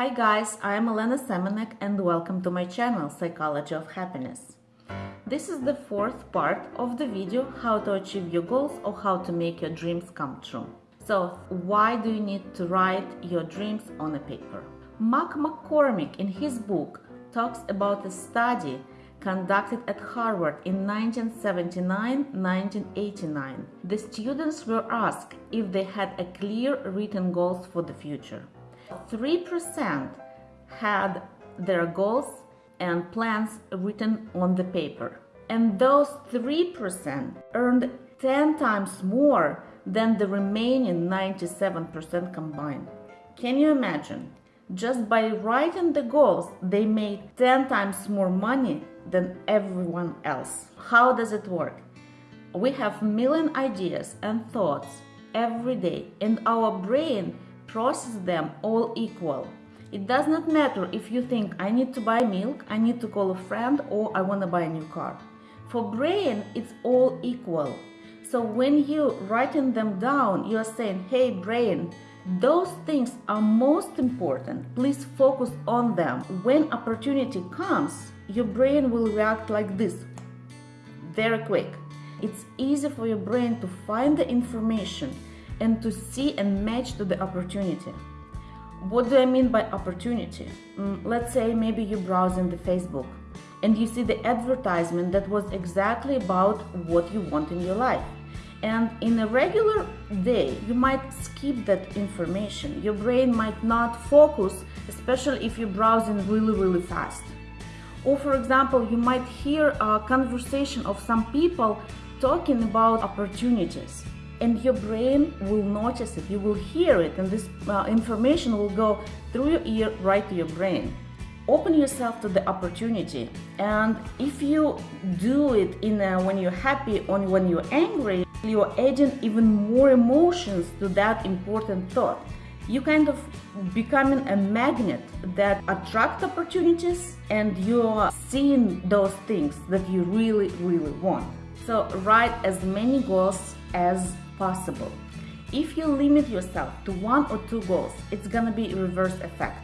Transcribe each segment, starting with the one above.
Hi guys, I am Elena Semenek and welcome to my channel Psychology of Happiness. This is the fourth part of the video how to achieve your goals or how to make your dreams come true. So why do you need to write your dreams on a paper? Mark McCormack in his book talks about a study conducted at Harvard in 1979-1989. The students were asked if they had a clear written goals for the future. 3% had their goals and plans written on the paper. And those 3% earned 10 times more than the remaining 97% combined. Can you imagine? Just by writing the goals, they made 10 times more money than everyone else. How does it work? We have million ideas and thoughts every day and our brain process them all equal. It does not matter if you think I need to buy milk, I need to call a friend, or I want to buy a new car. For brain, it's all equal. So when you writing them down, you are saying, hey brain, those things are most important. Please focus on them. When opportunity comes, your brain will react like this, very quick. It's easy for your brain to find the information and to see and match to the opportunity. What do I mean by opportunity? Mm, let's say maybe you browse in the Facebook and you see the advertisement that was exactly about what you want in your life. And in a regular day, you might skip that information. Your brain might not focus, especially if you're browsing really, really fast. Or for example, you might hear a conversation of some people talking about opportunities and your brain will notice it, you will hear it, and this uh, information will go through your ear right to your brain. Open yourself to the opportunity, and if you do it in a, when you're happy or when you're angry, you're adding even more emotions to that important thought. You kind of becoming a magnet that attract opportunities, and you're seeing those things that you really, really want. So write as many goals as possible. If you limit yourself to one or two goals, it's gonna be a reverse effect.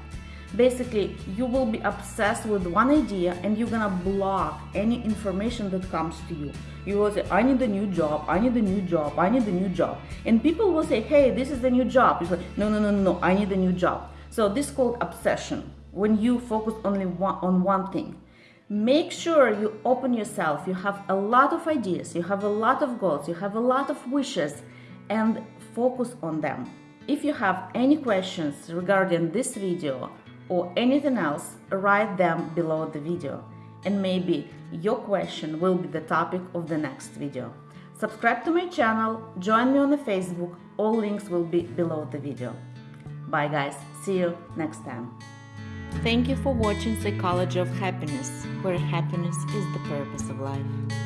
Basically, you will be obsessed with one idea and you're gonna block any information that comes to you. You will say, I need a new job, I need a new job, I need a new job. And people will say, hey, this is the new job. You say, no, no, no, no, I need a new job. So this is called obsession, when you focus only one, on one thing. Make sure you open yourself, you have a lot of ideas, you have a lot of goals, you have a lot of wishes, and focus on them. If you have any questions regarding this video or anything else, write them below the video and maybe your question will be the topic of the next video. Subscribe to my channel, join me on the Facebook, all links will be below the video. Bye guys, see you next time. Thank you for watching Psychology of Happiness, where happiness is the purpose of life.